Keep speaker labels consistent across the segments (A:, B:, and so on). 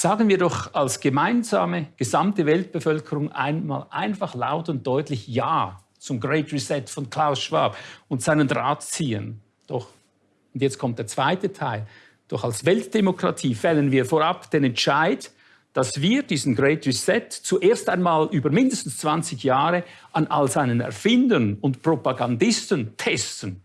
A: Sagen wir doch als gemeinsame gesamte Weltbevölkerung einmal einfach laut und deutlich Ja zum Great Reset von Klaus Schwab und seinen Drahtziehern. Doch, und jetzt kommt der zweite Teil, doch als Weltdemokratie fällen wir vorab den Entscheid, dass wir diesen Great Reset zuerst einmal über mindestens 20 Jahre an all seinen Erfindern und Propagandisten testen.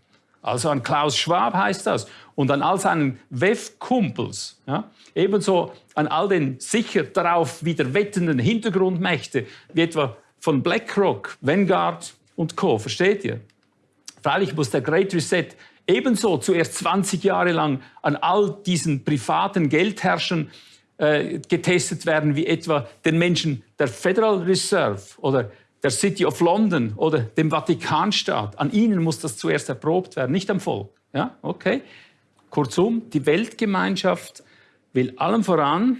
A: Also an Klaus Schwab heißt das und an all seinen WEF-Kumpels. Ja? Ebenso an all den sicher darauf wieder wettenden Hintergrundmächte, wie etwa von BlackRock, Vanguard und Co. Versteht ihr? Freilich muss der Great Reset ebenso zuerst 20 Jahre lang an all diesen privaten Geldherrschern äh, getestet werden, wie etwa den Menschen der Federal Reserve oder der City of London oder dem Vatikanstaat. An ihnen muss das zuerst erprobt werden, nicht am Volk. Ja, okay. Kurzum, die Weltgemeinschaft will allem voran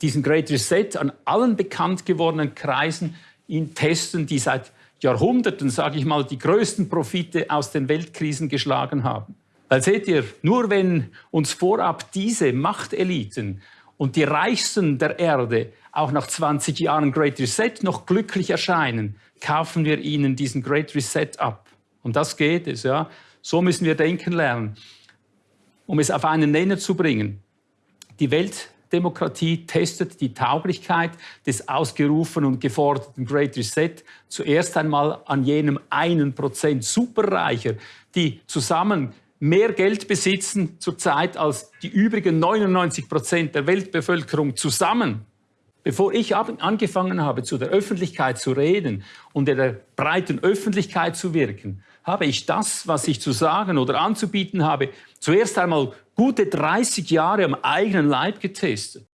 A: diesen Great Reset an allen bekannt gewordenen Kreisen ihn testen, die seit Jahrhunderten, sage ich mal, die größten Profite aus den Weltkrisen geschlagen haben. Weil seht ihr, nur wenn uns vorab diese Machteliten und die Reichsten der Erde auch nach 20 Jahren Great Reset noch glücklich erscheinen, kaufen wir ihnen diesen Great Reset ab. Und das geht es. Ja. So müssen wir denken lernen, um es auf einen Nenner zu bringen. Die Weltdemokratie testet die Tauglichkeit des ausgerufenen und geforderten Great Reset zuerst einmal an jenem einen Prozent Superreicher, die zusammen mehr Geld besitzen zurzeit als die übrigen 99 Prozent der Weltbevölkerung zusammen. Bevor ich angefangen habe, zu der Öffentlichkeit zu reden und in der breiten Öffentlichkeit zu wirken, habe ich das, was ich zu sagen oder anzubieten habe, zuerst einmal gute 30 Jahre am eigenen Leib getestet.